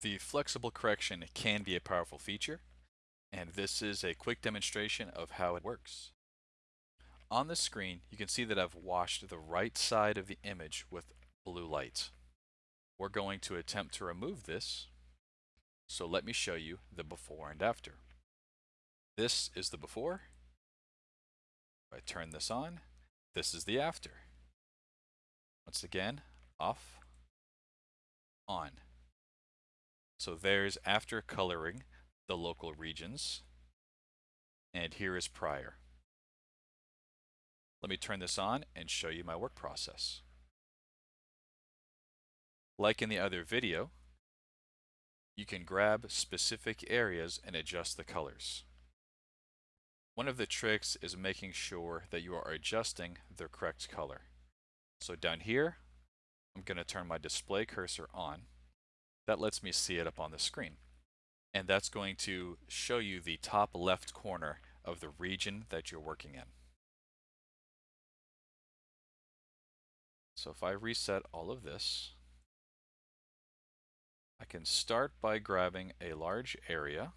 The flexible correction can be a powerful feature, and this is a quick demonstration of how it works. On the screen, you can see that I've washed the right side of the image with blue light. We're going to attempt to remove this, so let me show you the before and after. This is the before. If I turn this on, this is the after. Once again, off, on. So there's after coloring the local regions, and here is prior. Let me turn this on and show you my work process. Like in the other video, you can grab specific areas and adjust the colors. One of the tricks is making sure that you are adjusting the correct color. So down here, I'm going to turn my display cursor on that lets me see it up on the screen. And that's going to show you the top left corner of the region that you're working in. So if I reset all of this, I can start by grabbing a large area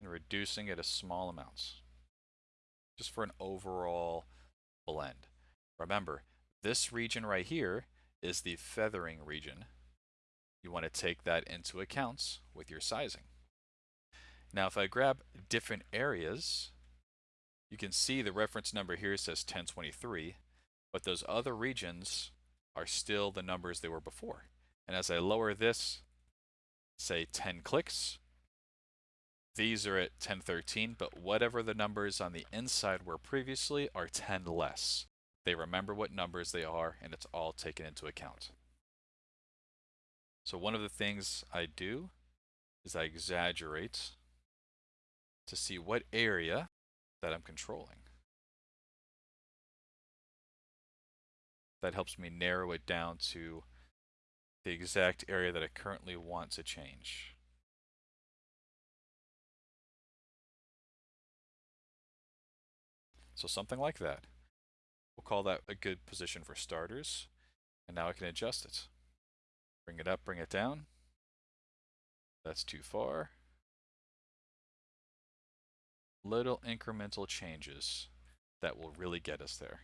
and reducing it to small amounts, just for an overall blend. Remember, this region right here is the feathering region you want to take that into account with your sizing. Now if I grab different areas, you can see the reference number here says 1023, but those other regions are still the numbers they were before. And as I lower this, say 10 clicks, these are at 1013, but whatever the numbers on the inside were previously are 10 less. They remember what numbers they are, and it's all taken into account. So one of the things I do is I exaggerate to see what area that I'm controlling. That helps me narrow it down to the exact area that I currently want to change. So something like that. We'll call that a good position for starters. And now I can adjust it. Bring it up, bring it down. That's too far. Little incremental changes that will really get us there.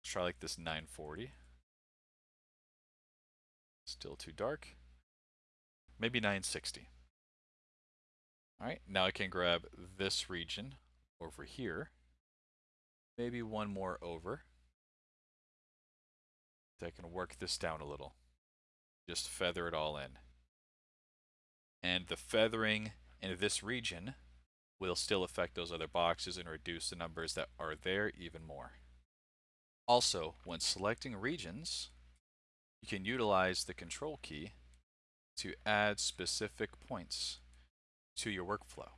Let's try like this 940. Still too dark. Maybe 960. Alright, now I can grab this region over here. Maybe one more over. I can work this down a little. Just feather it all in. And the feathering in this region will still affect those other boxes and reduce the numbers that are there even more. Also, when selecting regions, you can utilize the control key to add specific points to your workflow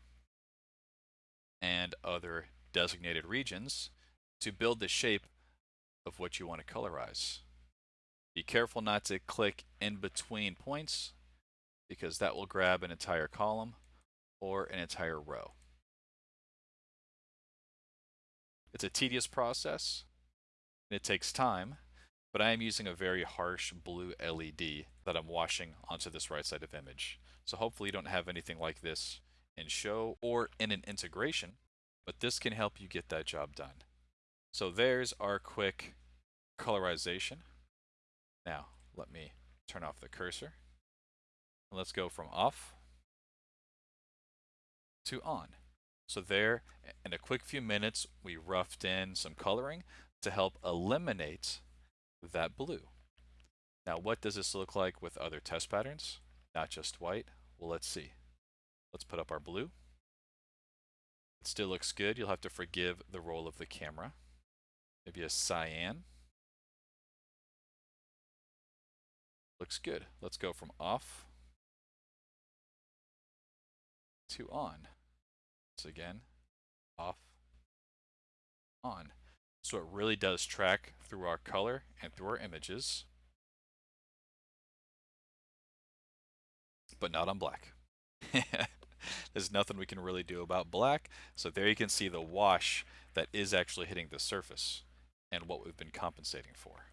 and other designated regions to build the shape of what you want to colorize. Be careful not to click in between points because that will grab an entire column or an entire row. It's a tedious process and it takes time, but I am using a very harsh blue LED that I'm washing onto this right side of image. So hopefully you don't have anything like this in show or in an integration, but this can help you get that job done. So there's our quick colorization. Now, let me turn off the cursor. Let's go from off to on. So there, in a quick few minutes, we roughed in some coloring to help eliminate that blue. Now, what does this look like with other test patterns? Not just white. Well, let's see. Let's put up our blue. It still looks good. You'll have to forgive the roll of the camera. Maybe a cyan. Looks good. Let's go from off to on. So again, off, on. So it really does track through our color and through our images, but not on black. There's nothing we can really do about black. So there you can see the wash that is actually hitting the surface and what we've been compensating for.